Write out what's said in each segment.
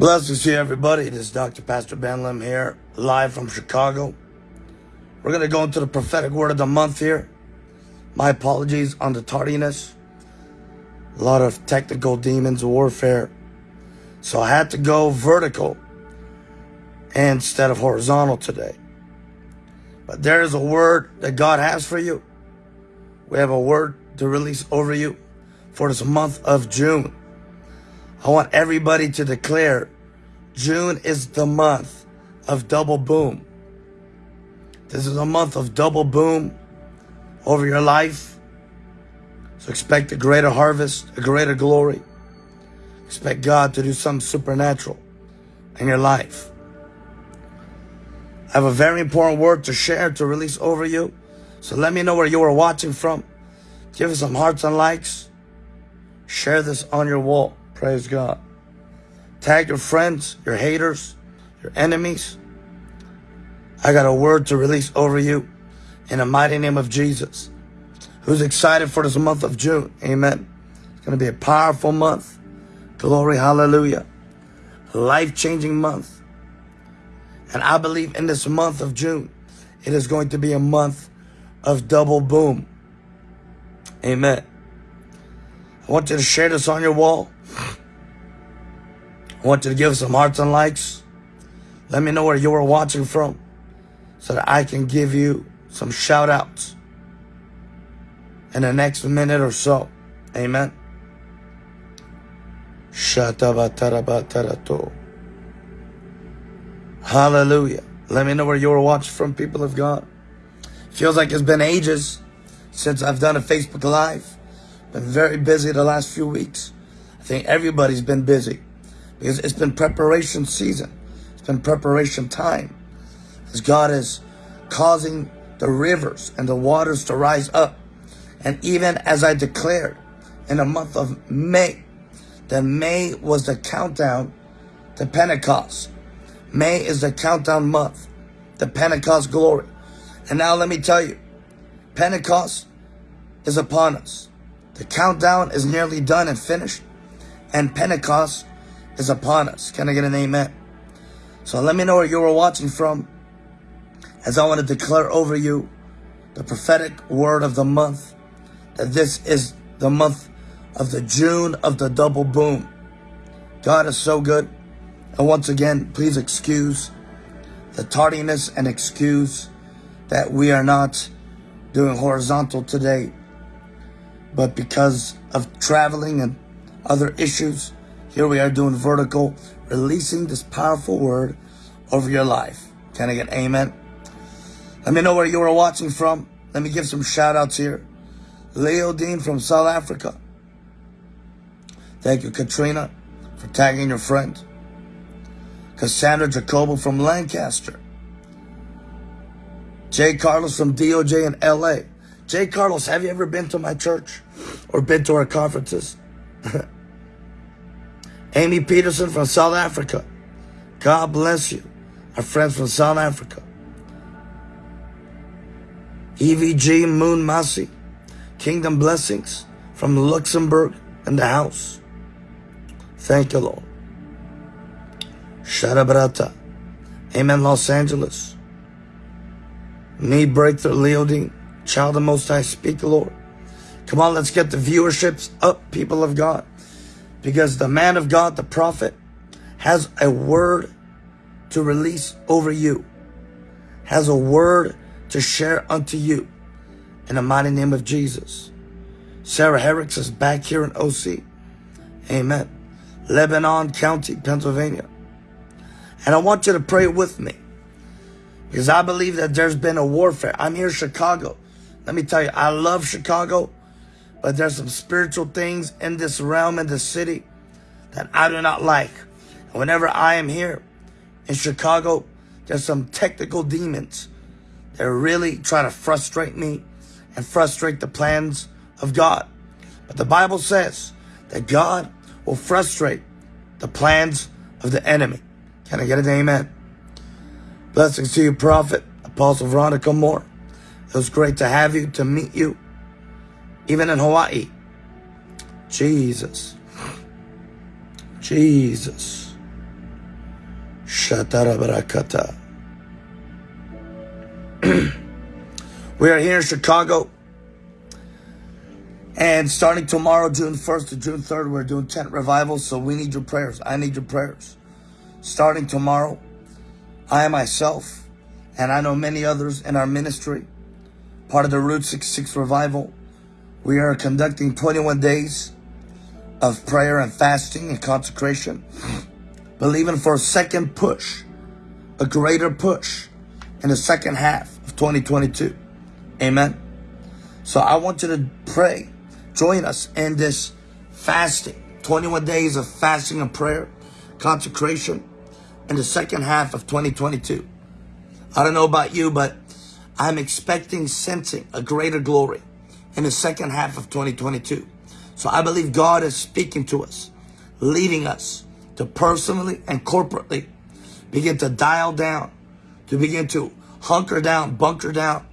Blessings to everybody. This is Dr. Pastor Ben Lim here, live from Chicago. We're going to go into the prophetic word of the month here. My apologies on the tardiness. A lot of technical demons warfare. So I had to go vertical instead of horizontal today. But there is a word that God has for you. We have a word to release over you for this month of June. I want everybody to declare June is the month of double boom. This is a month of double boom over your life. So expect a greater harvest, a greater glory. Expect God to do something supernatural in your life. I have a very important word to share, to release over you. So let me know where you are watching from. Give us some hearts and likes. Share this on your wall. Praise God. Tag your friends, your haters, your enemies. I got a word to release over you in the mighty name of Jesus. Who's excited for this month of June? Amen. It's going to be a powerful month. Glory, hallelujah. Life-changing month. And I believe in this month of June, it is going to be a month of double boom. Amen. I want you to share this on your wall. Want you to give some hearts and likes. Let me know where you are watching from so that I can give you some shout outs in the next minute or so. Amen. Hallelujah. Let me know where you are watching from, people of God. Feels like it's been ages since I've done a Facebook Live. Been very busy the last few weeks. I think everybody's been busy because it's been preparation season. It's been preparation time. As God is causing the rivers and the waters to rise up. And even as I declared in the month of May, that May was the countdown to Pentecost. May is the countdown month, the Pentecost glory. And now let me tell you, Pentecost is upon us. The countdown is nearly done and finished, and Pentecost is upon us. Can I get an amen? So let me know where you are watching from as I want to declare over you the prophetic word of the month that this is the month of the June of the double boom. God is so good. And once again, please excuse the tardiness and excuse that we are not doing horizontal today. But because of traveling and other issues, here we are doing vertical, releasing this powerful word over your life. Can I get amen? Let me know where you are watching from. Let me give some shout outs here. Leo Dean from South Africa. Thank you, Katrina, for tagging your friend. Cassandra Jacobo from Lancaster. Jay Carlos from DOJ in LA. Jay Carlos, have you ever been to my church or been to our conferences? Amy Peterson from South Africa. God bless you. Our friends from South Africa. EVG Moon Masi. Kingdom Blessings from Luxembourg and the house. Thank you, Lord. Shadabrata. Amen, Los Angeles. Need breakthrough, Leodine. Child of Most High, speak, the Lord. Come on, let's get the viewerships up, people of God. Because the man of God, the prophet, has a word to release over you. Has a word to share unto you. In the mighty name of Jesus. Sarah Herricks is back here in OC. Amen. Lebanon County, Pennsylvania. And I want you to pray with me. Because I believe that there's been a warfare. I'm here in Chicago. Let me tell you, I love Chicago. But there's some spiritual things in this realm, in this city, that I do not like. And whenever I am here in Chicago, there's some technical demons that really try to frustrate me and frustrate the plans of God. But the Bible says that God will frustrate the plans of the enemy. Can I get an amen? Blessings to you, Prophet, Apostle Veronica Moore. It was great to have you, to meet you even in Hawaii. Jesus. Jesus. Shatarabarakata. we are here in Chicago. And starting tomorrow, June 1st to June 3rd, we're doing tent revivals. So we need your prayers. I need your prayers. Starting tomorrow, I myself, and I know many others in our ministry, part of the Route 66 revival, we are conducting 21 days of prayer and fasting and consecration believing for a second push, a greater push in the second half of 2022. Amen. So I want you to pray. Join us in this fasting, 21 days of fasting and prayer, consecration in the second half of 2022. I don't know about you, but I'm expecting, sensing a greater glory in the second half of 2022. So I believe God is speaking to us, leading us, to personally and corporately begin to dial down, to begin to hunker down, bunker down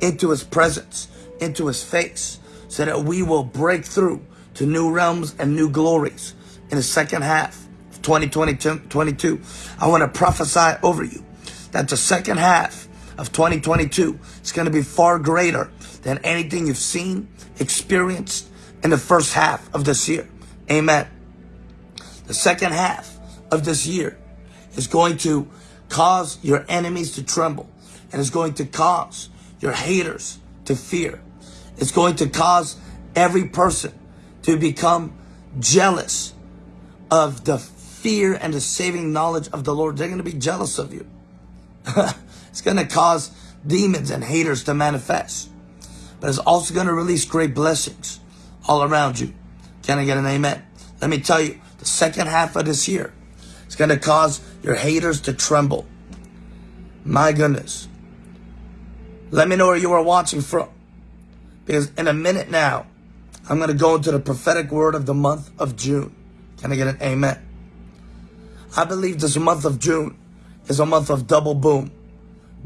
into his presence, into his face, so that we will break through to new realms and new glories in the second half of 2022. I want to prophesy over you that the second half of 2022 is going to be far greater than anything you've seen, experienced in the first half of this year. Amen. The second half of this year is going to cause your enemies to tremble and is going to cause your haters to fear. It's going to cause every person to become jealous of the fear and the saving knowledge of the Lord. They're going to be jealous of you. it's going to cause demons and haters to manifest. But it's also going to release great blessings all around you. Can I get an amen? Let me tell you, the second half of this year is going to cause your haters to tremble. My goodness. Let me know where you are watching from. Because in a minute now, I'm going to go into the prophetic word of the month of June. Can I get an amen? I believe this month of June is a month of double boom.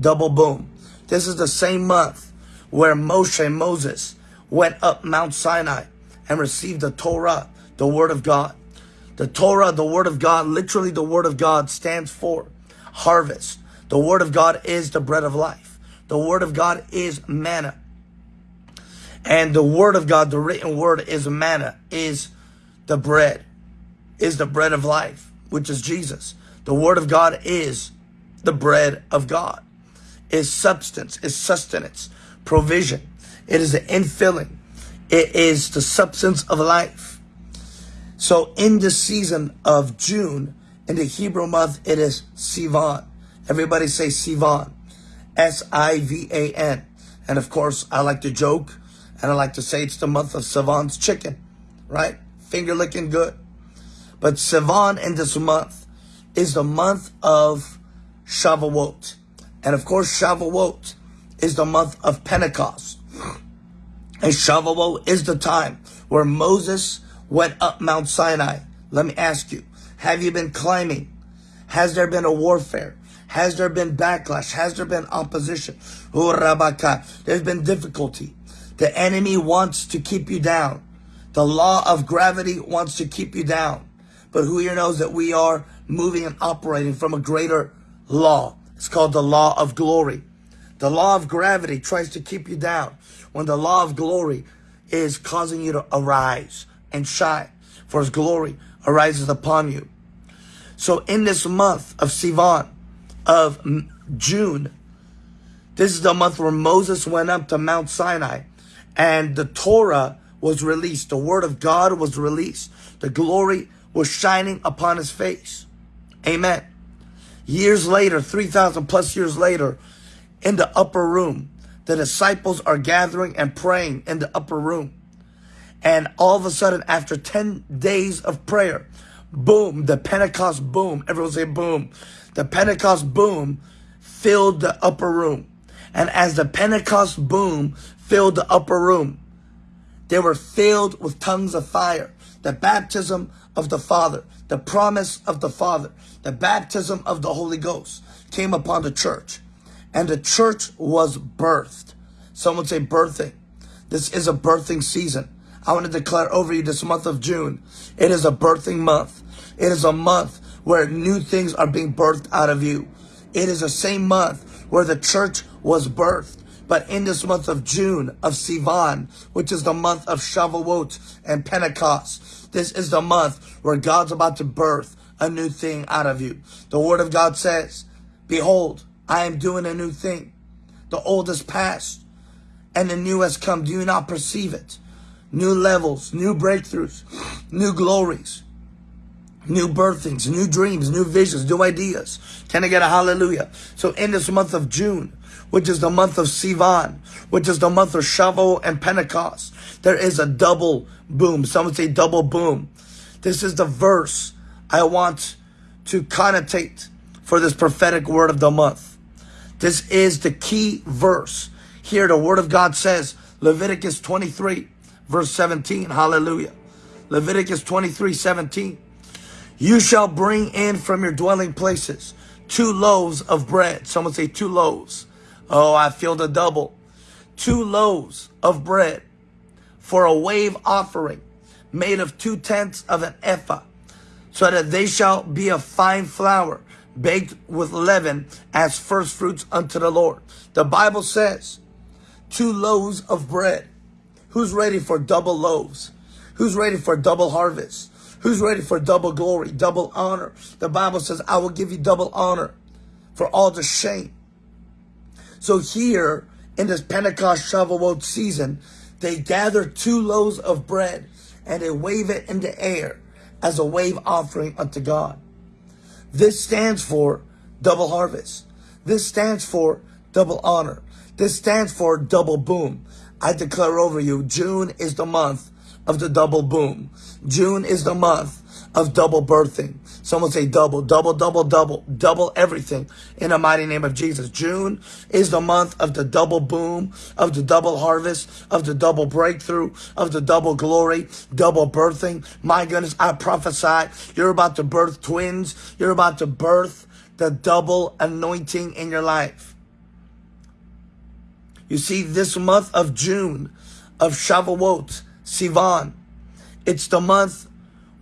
Double boom. This is the same month where Moshe, Moses, went up Mount Sinai and received the Torah, the word of God. The Torah, the Word of God, literally the Word of God stands for harvest. The Word of God is the bread of life. The Word of God is manna. And the Word of God, the written Word is manna, is the bread, is the bread of life, which is Jesus. The Word of God is the bread of God, is substance, is sustenance, provision. It is the infilling. It is the substance of life. So in the season of June, in the Hebrew month, it is Sivan. Everybody say Sivan. S-I-V-A-N. And of course, I like to joke and I like to say it's the month of Sivan's chicken, right? Finger licking good. But Sivan in this month is the month of Shavuot. And of course, Shavuot is the month of Pentecost. And Shavuot is the time where Moses went up Mount Sinai. Let me ask you, have you been climbing? Has there been a warfare? Has there been backlash? Has there been opposition? Oh, there's been difficulty. The enemy wants to keep you down. The law of gravity wants to keep you down. But who here knows that we are moving and operating from a greater law? It's called the law of glory. The law of gravity tries to keep you down when the law of glory is causing you to arise and shine, for his glory arises upon you. So in this month of Sivan, of June, this is the month where Moses went up to Mount Sinai and the Torah was released. The word of God was released. The glory was shining upon his face. Amen. Years later, 3,000 plus years later, in the upper room, the disciples are gathering and praying in the upper room. And all of a sudden, after 10 days of prayer, boom, the Pentecost boom, everyone say boom. The Pentecost boom filled the upper room. And as the Pentecost boom filled the upper room, they were filled with tongues of fire. The baptism of the Father, the promise of the Father, the baptism of the Holy Ghost came upon the church. And the church was birthed. Someone say birthing. This is a birthing season. I want to declare over you this month of June. It is a birthing month. It is a month where new things are being birthed out of you. It is the same month where the church was birthed. But in this month of June of Sivan, which is the month of Shavuot and Pentecost, this is the month where God's about to birth a new thing out of you. The word of God says, Behold, I am doing a new thing. The old is past and the new has come. Do you not perceive it? New levels, new breakthroughs, new glories new birthings, new dreams, new visions, new ideas. Can I get a hallelujah? So in this month of June, which is the month of Sivan, which is the month of Shavuot and Pentecost, there is a double boom. Someone say double boom. This is the verse I want to connotate for this prophetic word of the month. This is the key verse. Here the word of God says, Leviticus 23, verse 17. Hallelujah. Leviticus 23, 17. You shall bring in from your dwelling places two loaves of bread. Someone say two loaves. Oh, I feel the double. Two loaves of bread for a wave offering made of two tenths of an ephah, so that they shall be of fine flour, baked with leaven as first fruits unto the Lord. The Bible says, two loaves of bread. Who's ready for double loaves? Who's ready for double harvest? Who's ready for double glory, double honor? The Bible says, I will give you double honor for all the shame. So here in this Pentecost Shavuot season, they gather two loaves of bread and they wave it in the air as a wave offering unto God. This stands for double harvest. This stands for double honor. This stands for double boom. I declare over you, June is the month of the double boom. June is the month of double birthing. Someone say double, double, double, double, double everything in the mighty name of Jesus. June is the month of the double boom, of the double harvest, of the double breakthrough, of the double glory, double birthing. My goodness, I prophesy you're about to birth twins. You're about to birth the double anointing in your life. You see, this month of June of Shavuot, Sivan. It's the month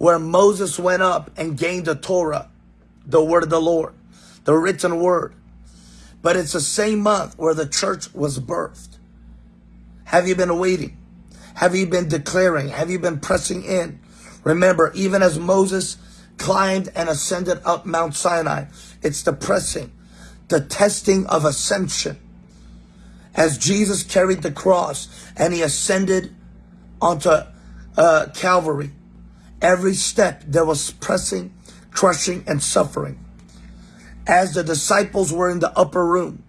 where Moses went up and gained the Torah, the word of the Lord, the written word. But it's the same month where the church was birthed. Have you been waiting? Have you been declaring? Have you been pressing in? Remember, even as Moses climbed and ascended up Mount Sinai, it's the pressing, the testing of ascension. As Jesus carried the cross and he ascended onto uh, Calvary. Every step there was pressing, crushing, and suffering. As the disciples were in the upper room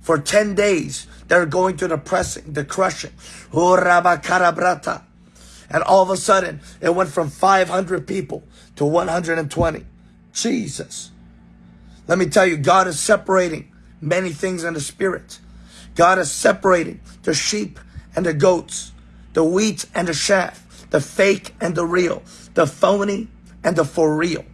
for 10 days, they're going through the pressing, the crushing. And all of a sudden, it went from 500 people to 120. Jesus. Let me tell you, God is separating many things in the spirit. God is separating the sheep and the goats the wheat and the chaff, the fake and the real, the phony and the for real.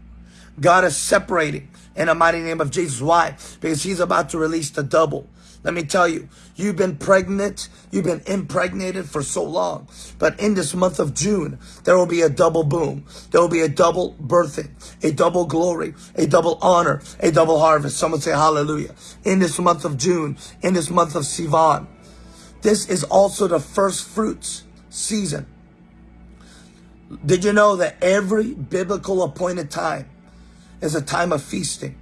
God is separating in the mighty name of Jesus. Why? Because he's about to release the double. Let me tell you, you've been pregnant, you've been impregnated for so long. But in this month of June, there will be a double boom. There will be a double birthing, a double glory, a double honor, a double harvest. Someone say hallelujah. In this month of June, in this month of Sivan, this is also the first fruits season. Did you know that every biblical appointed time is a time of feasting?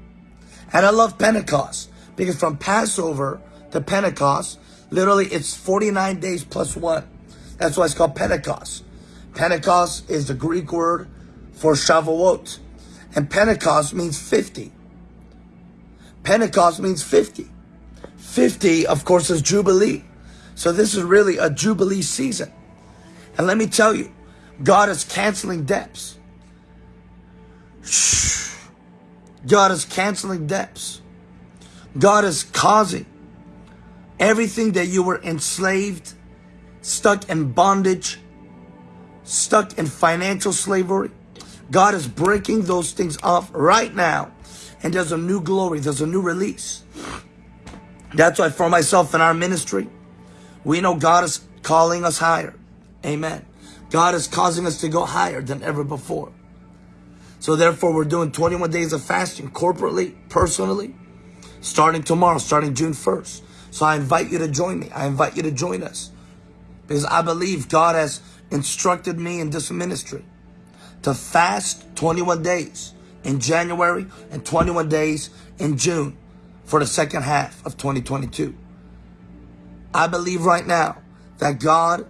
And I love Pentecost because from Passover to Pentecost, literally it's 49 days plus one. That's why it's called Pentecost. Pentecost is the Greek word for Shavuot. And Pentecost means 50. Pentecost means 50. 50, of course, is Jubilee. So this is really a Jubilee season. And let me tell you, God is canceling debts. God is canceling debts. God is causing everything that you were enslaved, stuck in bondage, stuck in financial slavery. God is breaking those things off right now. And there's a new glory, there's a new release. That's why for myself and our ministry, we know God is calling us higher. Amen. God is causing us to go higher than ever before. So therefore, we're doing 21 days of fasting corporately, personally, starting tomorrow, starting June 1st. So I invite you to join me. I invite you to join us because I believe God has instructed me in this ministry to fast 21 days in January and 21 days in June for the second half of 2022. I believe right now that God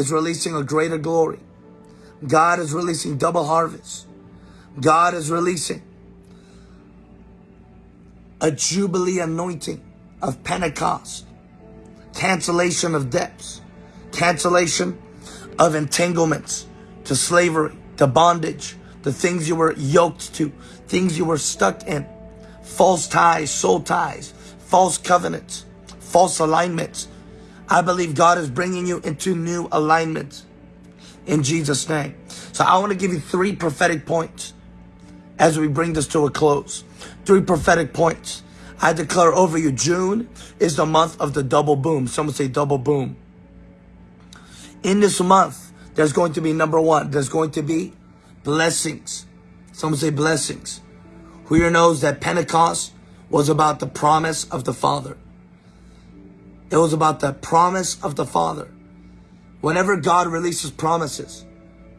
is releasing a greater glory. God is releasing double harvest. God is releasing a jubilee anointing of Pentecost, cancellation of debts, cancellation of entanglements to slavery, to bondage, the things you were yoked to, things you were stuck in, false ties, soul ties, false covenants, false alignments. I believe God is bringing you into new alignments in Jesus' name. So I want to give you three prophetic points as we bring this to a close. Three prophetic points. I declare over you, June is the month of the double boom. Someone say double boom. In this month, there's going to be number one, there's going to be blessings. Someone say blessings. Who here knows that Pentecost was about the promise of the Father? It was about the promise of the Father. Whenever God releases promises,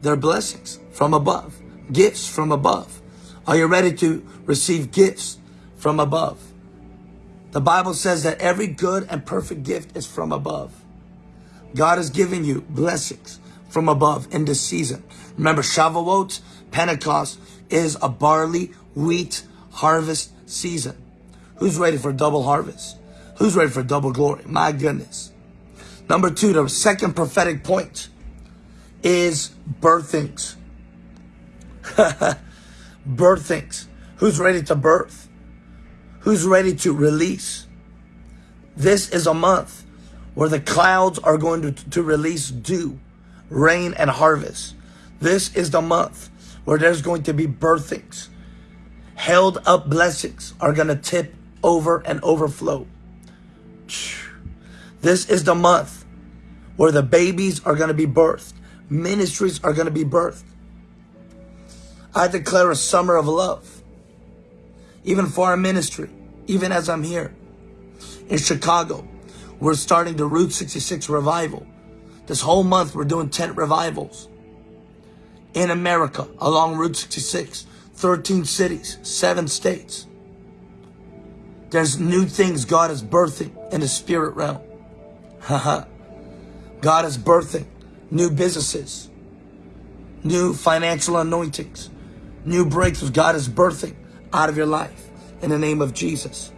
they're blessings from above, gifts from above. Are you ready to receive gifts from above? The Bible says that every good and perfect gift is from above. God has given you blessings from above in this season. Remember, Shavuot, Pentecost is a barley, wheat harvest season. Who's ready for double harvest? Who's ready for double glory? My goodness. Number two, the second prophetic point is birthings. birthings. Who's ready to birth? Who's ready to release? This is a month where the clouds are going to, to release dew rain, and harvest. This is the month where there's going to be birthings. Held up blessings are going to tip over and overflow. This is the month where the babies are going to be birthed. Ministries are going to be birthed. I declare a summer of love. Even for our ministry, even as I'm here in Chicago, we're starting the Route 66 revival. This whole month, we're doing tent revivals in America along Route 66, 13 cities, seven states. There's new things God is birthing in the spirit realm. God is birthing new businesses, new financial anointings, new breakthroughs. God is birthing out of your life in the name of Jesus.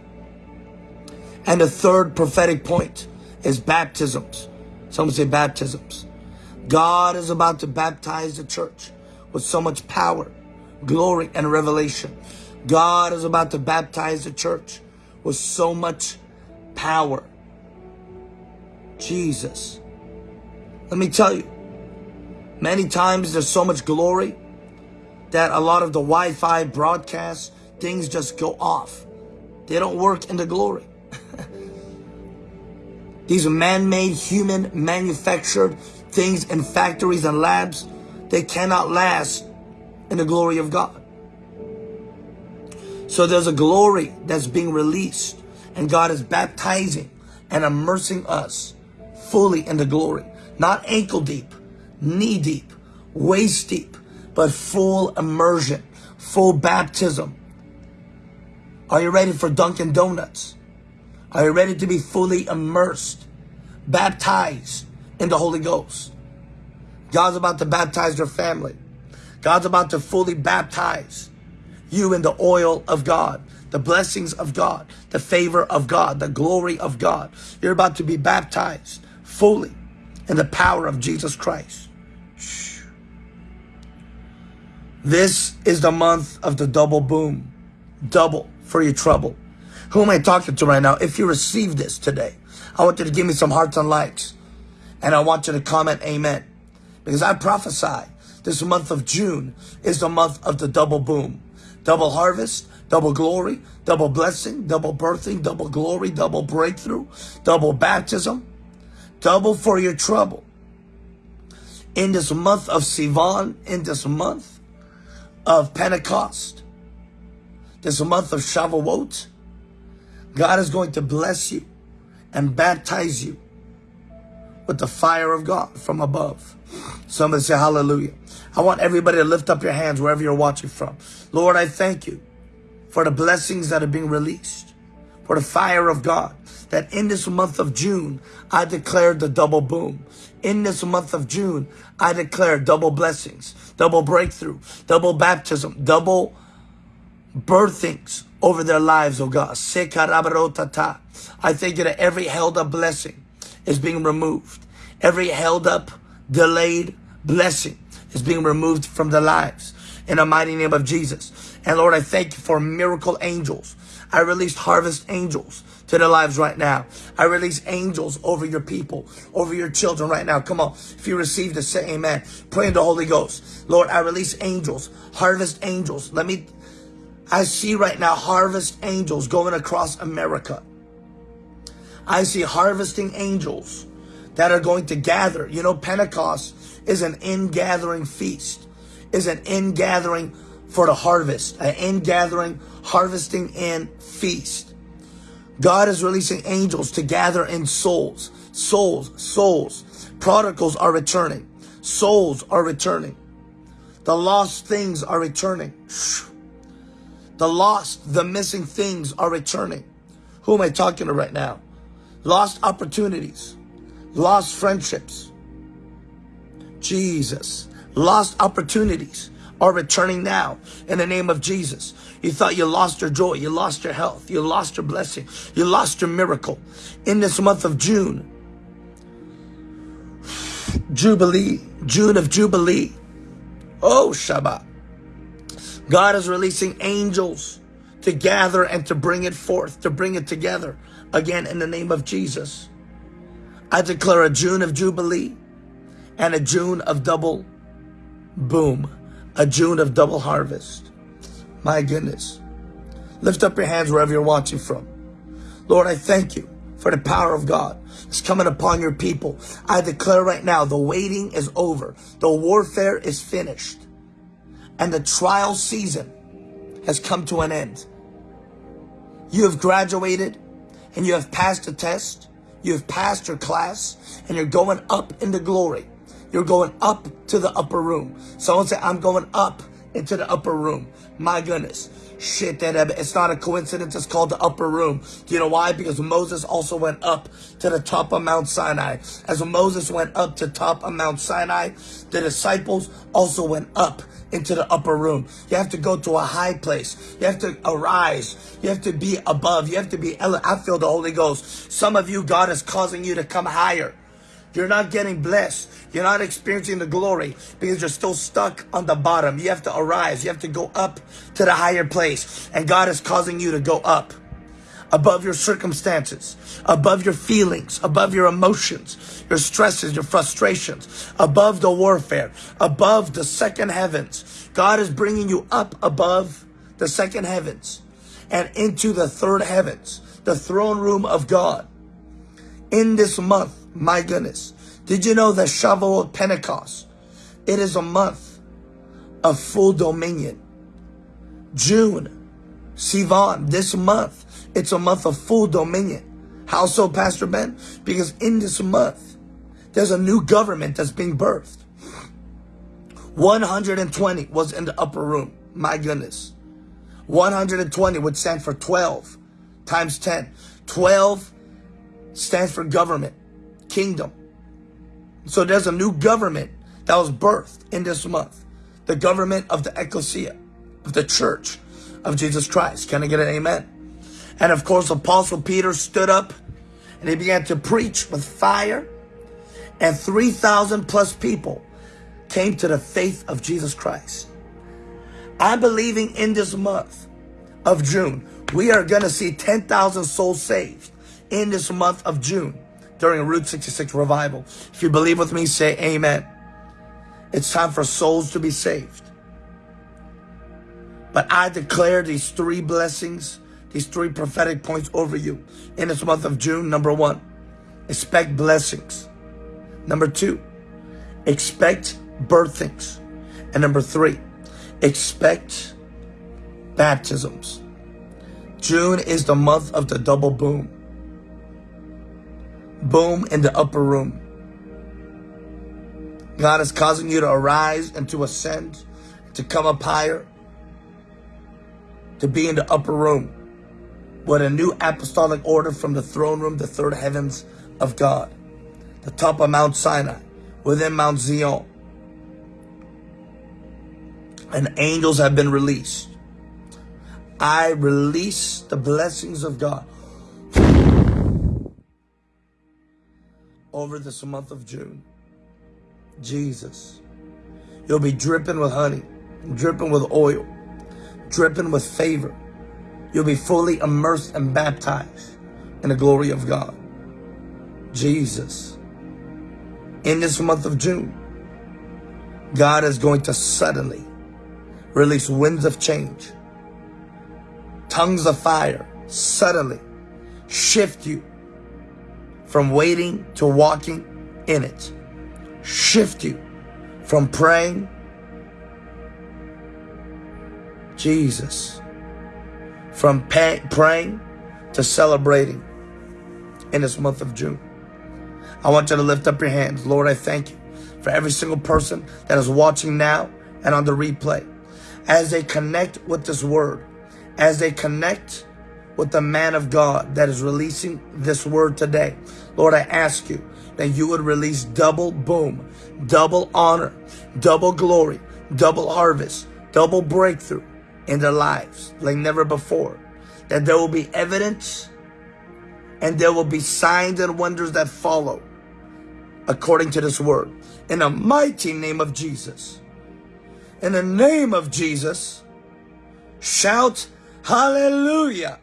And the third prophetic point is baptisms. Someone say baptisms. God is about to baptize the church with so much power, glory, and revelation. God is about to baptize the church with so much power. Jesus. Let me tell you, many times there's so much glory that a lot of the Wi-Fi broadcasts, things just go off. They don't work in the glory. These man-made, human, manufactured things in factories and labs, they cannot last in the glory of God. So there's a glory that's being released and God is baptizing and immersing us fully in the glory. Not ankle deep, knee deep, waist deep, but full immersion, full baptism. Are you ready for Dunkin' Donuts? Are you ready to be fully immersed, baptized in the Holy Ghost? God's about to baptize your family. God's about to fully baptize you in the oil of God, the blessings of God, the favor of God, the glory of God. You're about to be baptized fully in the power of Jesus Christ. This is the month of the double boom, double for your trouble. Who am I talking to right now? If you receive this today, I want you to give me some hearts and likes. And I want you to comment amen. Because I prophesy this month of June is the month of the double boom. Double harvest, double glory, double blessing, double birthing, double glory, double breakthrough, double baptism, double for your trouble. In this month of Sivan, in this month of Pentecost, this month of Shavuot, God is going to bless you and baptize you with the fire of God from above. Somebody say hallelujah. I want everybody to lift up your hands wherever you're watching from. Lord, I thank you for the blessings that are being released, for the fire of God, that in this month of June, I declare the double boom. In this month of June, I declare double blessings, double breakthrough, double baptism, double birthings over their lives, oh God. I thank you that every held up blessing is being removed. Every held up, delayed blessing is being removed from their lives in the mighty name of Jesus. And Lord, I thank you for miracle angels. I released harvest angels to their lives right now. I release angels over your people, over your children right now. Come on. If you receive this, say amen. Pray in the Holy Ghost. Lord, I release angels, harvest angels. Let me, I see right now harvest angels going across America. I see harvesting angels that are going to gather. You know, Pentecost is an in-gathering feast, is an in-gathering for the harvest, an in-gathering, harvesting and feast. God is releasing angels to gather in souls, souls, souls. Prodigals are returning. Souls are returning. The lost things are returning. The lost, the missing things are returning. Who am I talking to right now? Lost opportunities, lost friendships. Jesus, lost opportunities are returning now in the name of Jesus. You thought you lost your joy, you lost your health, you lost your blessing, you lost your miracle. In this month of June, Jubilee, June of Jubilee. Oh, Shabbat. God is releasing angels to gather and to bring it forth, to bring it together again in the name of Jesus. I declare a June of Jubilee and a June of double boom, a June of double harvest. My goodness. Lift up your hands wherever you're watching from. Lord, I thank you for the power of God that's coming upon your people. I declare right now, the waiting is over. The warfare is finished. And the trial season has come to an end. You have graduated and you have passed the test. You have passed your class and you're going up into glory. You're going up to the upper room. Someone say, I'm going up into the upper room. My goodness. Shit, that it's not a coincidence. It's called the upper room. Do you know why? Because Moses also went up to the top of Mount Sinai. As Moses went up to top of Mount Sinai, the disciples also went up into the upper room. You have to go to a high place. You have to arise. You have to be above. You have to be, I feel the Holy Ghost. Some of you, God is causing you to come higher. You're not getting blessed. You're not experiencing the glory because you're still stuck on the bottom. You have to arise. You have to go up to the higher place. And God is causing you to go up above your circumstances, above your feelings, above your emotions, your stresses, your frustrations, above the warfare, above the second heavens. God is bringing you up above the second heavens and into the third heavens, the throne room of God. In this month, my goodness. Did you know that Shavuot Pentecost, it is a month of full dominion. June, Sivan, this month, it's a month of full dominion. How so, Pastor Ben? Because in this month, there's a new government that's being birthed. 120 was in the upper room. My goodness. 120 would stand for 12 times 10. 12 stands for government kingdom. So there's a new government that was birthed in this month. The government of the ecclesia, of the church of Jesus Christ. Can I get an amen? And of course, Apostle Peter stood up and he began to preach with fire. And 3,000 plus people came to the faith of Jesus Christ. I'm believing in this month of June, we are going to see 10,000 souls saved in this month of June during Route 66 revival. If you believe with me, say amen. It's time for souls to be saved. But I declare these three blessings, these three prophetic points over you in this month of June. Number one, expect blessings. Number two, expect birthings. And number three, Expect baptisms. June is the month of the double boom. Boom in the upper room. God is causing you to arise and to ascend, to come up higher, to be in the upper room with a new apostolic order from the throne room, the third heavens of God, the top of Mount Sinai, within Mount Zion. And angels have been released. I release the blessings of God over this month of June. Jesus. You'll be dripping with honey, dripping with oil, dripping with favor. You'll be fully immersed and baptized in the glory of God. Jesus. In this month of June, God is going to suddenly release winds of change, tongues of fire, suddenly shift you from waiting to walking in it shift you from praying, Jesus, from praying to celebrating in this month of June. I want you to lift up your hands. Lord, I thank you for every single person that is watching now and on the replay. As they connect with this word, as they connect with the man of God that is releasing this word today. Lord, I ask you that you would release double boom, double honor, double glory, double harvest, double breakthrough in their lives like never before. That there will be evidence and there will be signs and wonders that follow according to this word. In the mighty name of Jesus. In the name of Jesus, shout hallelujah.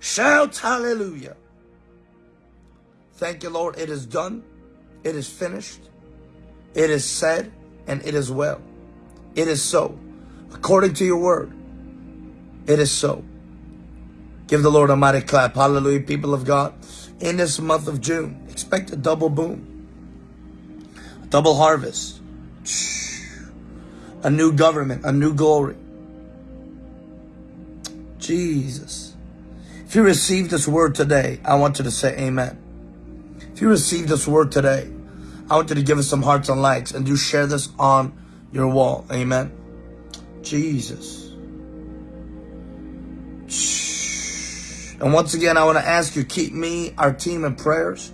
Shout hallelujah. Thank you, Lord. It is done. It is finished. It is said and it is well. It is so. According to your word, it is so. Give the Lord a mighty clap. Hallelujah, people of God. In this month of June, expect a double boom, a double harvest, a new government, a new glory. Jesus. If you receive this word today, I want you to say amen. If you receive this word today, I want you to give us some hearts and likes and do share this on your wall. Amen. Jesus. And once again, I want to ask you, keep me, our team in prayers.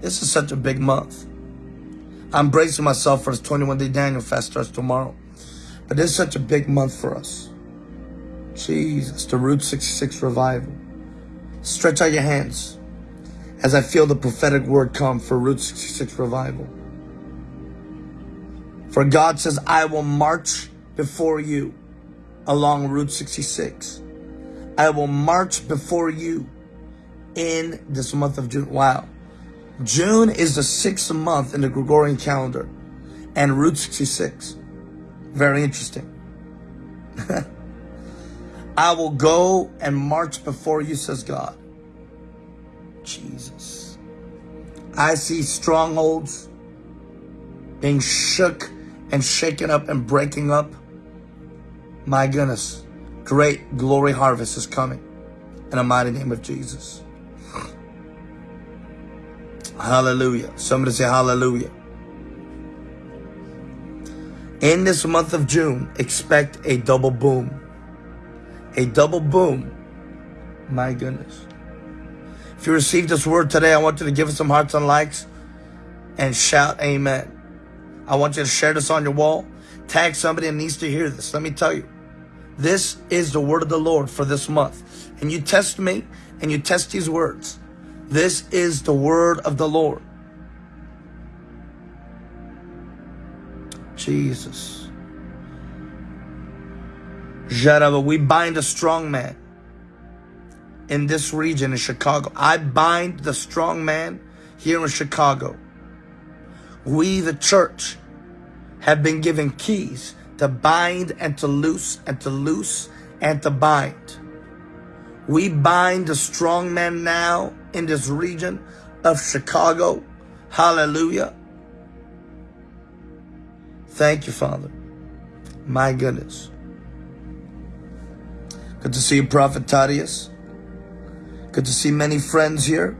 This is such a big month. I'm bracing myself for this 21 day Daniel fast starts tomorrow. But this is such a big month for us. Jesus, the Route 66 revival. Stretch out your hands as I feel the prophetic word come for Route 66 revival. For God says, I will march before you along Route 66. I will march before you in this month of June. Wow. June is the sixth month in the Gregorian calendar and Route 66. Very interesting. I will go and march before you, says God. Jesus. I see strongholds being shook and shaken up and breaking up. My goodness, great glory harvest is coming in the mighty name of Jesus. Hallelujah. Somebody say hallelujah. In this month of June, expect a double boom. A double boom. My goodness. If you received this word today, I want you to give us some hearts and likes and shout amen. I want you to share this on your wall. Tag somebody that needs to hear this. Let me tell you, this is the word of the Lord for this month. And you test me and you test these words. This is the word of the Lord. Jesus. Jarava, we bind a strong man in this region in Chicago. I bind the strong man here in Chicago. We, the church, have been given keys to bind and to loose and to loose and to bind. We bind the strong man now in this region of Chicago. Hallelujah. Thank you, Father. My goodness. Good to see you, Prophet Tadius. Good to see many friends here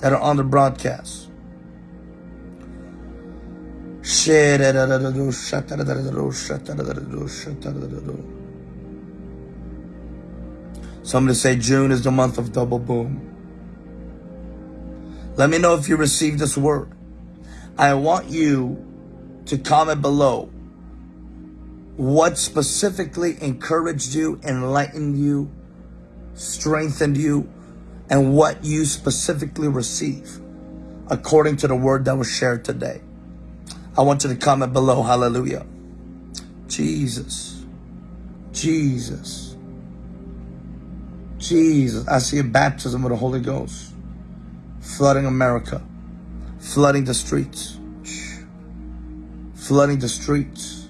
that are on the broadcast. Somebody say June is the month of double boom. Let me know if you received this word. I want you to comment below what specifically encouraged you, enlightened you, strengthened you, and what you specifically receive according to the word that was shared today. I want you to comment below. Hallelujah. Jesus. Jesus. Jesus. I see a baptism of the Holy Ghost flooding America, flooding the streets, flooding the streets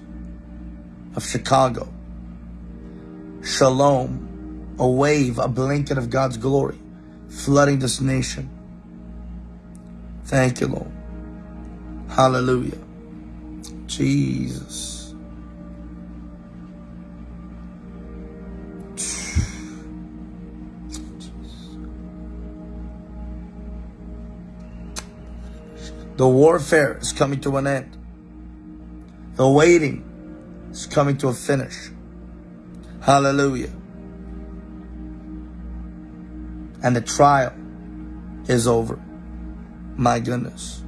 of Chicago. Shalom, a wave, a blanket of God's glory, flooding this nation. Thank you, Lord. Hallelujah. Jesus. The warfare is coming to an end. The waiting is coming to a finish. Hallelujah. And the trial is over. My goodness.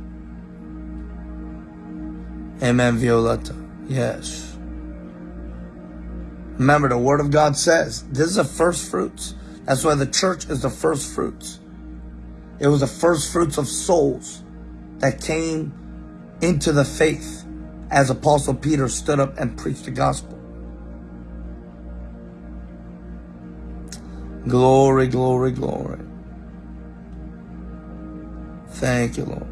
Amen, Violetta. Yes. Remember, the Word of God says this is the first fruits. That's why the church is the first fruits. It was the first fruits of souls that came into the faith as Apostle Peter stood up and preached the gospel. Glory, glory, glory. Thank you, Lord.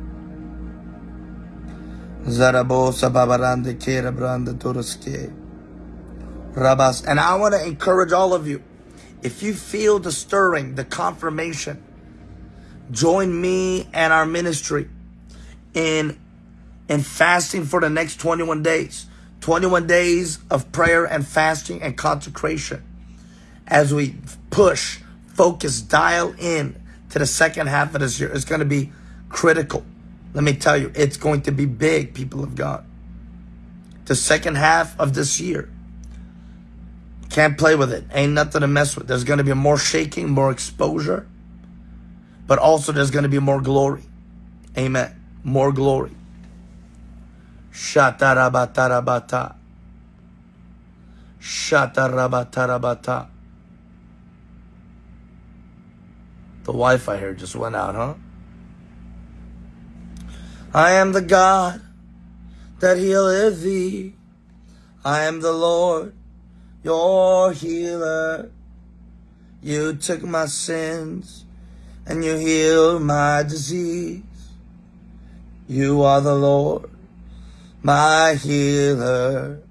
And I want to encourage all of you. If you feel the stirring, the confirmation, join me and our ministry in in fasting for the next 21 days. 21 days of prayer and fasting and consecration as we push, focus, dial in to the second half of this year. It's going to be critical. Let me tell you, it's going to be big, people of God. The second half of this year. Can't play with it. Ain't nothing to mess with. There's going to be more shaking, more exposure, but also there's going to be more glory. Amen more glory. Shatarabatarabata. Shatarabatarabata. The Wi-Fi here just went out, huh? I am the God that healeth thee. I am the Lord, your healer. You took my sins and you healed my disease. You are the Lord, my healer.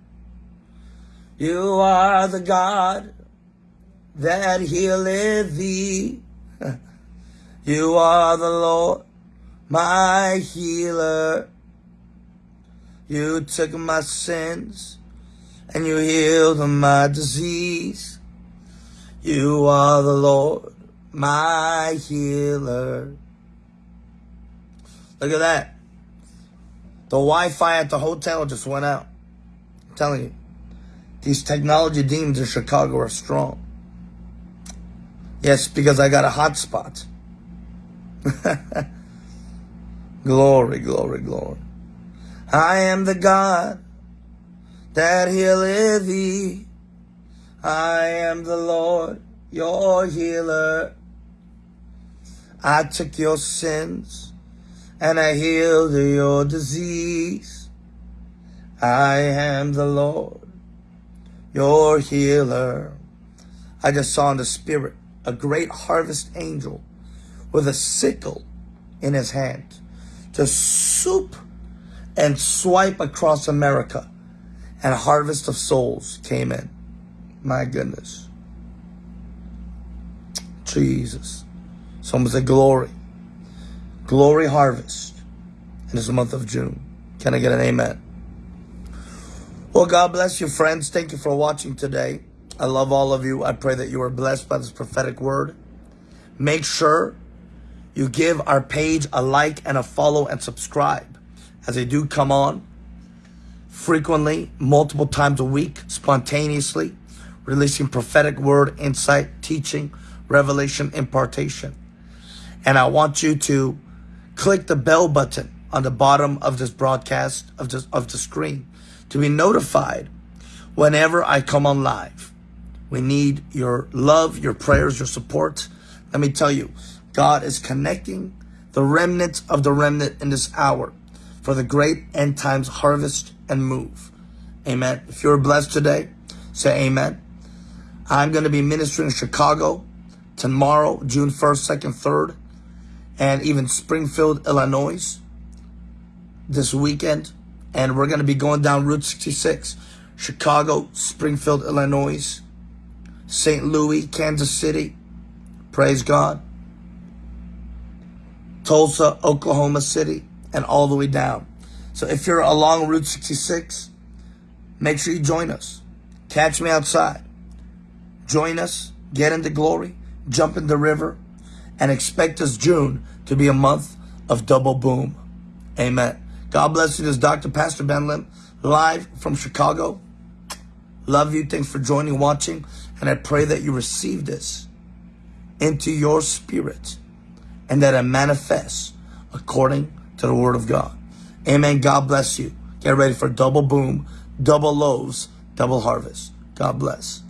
You are the God that healeth thee. You are the Lord, my healer. You took my sins and you healed my disease. You are the Lord, my healer. Look at that. The Wi-Fi at the hotel just went out. I'm telling you. These technology demons in Chicago are strong. Yes, because I got a hotspot. glory, glory, glory. I am the God that healeth thee. I am the Lord, your healer. I took your sins and I healed your disease. I am the Lord, your healer. I just saw in the spirit a great harvest angel with a sickle in his hand to swoop and swipe across America and a harvest of souls came in. My goodness. Jesus. Someone say glory. Glory Harvest in this month of June. Can I get an amen? Well, God bless you, friends. Thank you for watching today. I love all of you. I pray that you are blessed by this prophetic word. Make sure you give our page a like and a follow and subscribe as they do come on frequently, multiple times a week, spontaneously, releasing prophetic word, insight, teaching, revelation, impartation. And I want you to click the bell button on the bottom of this broadcast of this of the screen to be notified whenever I come on live. We need your love, your prayers, your support. Let me tell you, God is connecting the remnant of the remnant in this hour for the great end times harvest and move. Amen. If you're blessed today, say amen. I'm going to be ministering in Chicago tomorrow, June 1st, 2nd, 3rd, and even Springfield, Illinois this weekend. And we're going to be going down Route 66, Chicago, Springfield, Illinois, St. Louis, Kansas City. Praise God. Tulsa, Oklahoma City, and all the way down. So if you're along Route 66, make sure you join us. Catch me outside. Join us, get into glory, jump in the river, and expect us June to be a month of double boom. Amen. God bless you. This is Dr. Pastor Ben Lim, live from Chicago. Love you. Thanks for joining, watching. And I pray that you receive this into your spirit and that it manifests according to the word of God. Amen. God bless you. Get ready for double boom, double loaves, double harvest. God bless.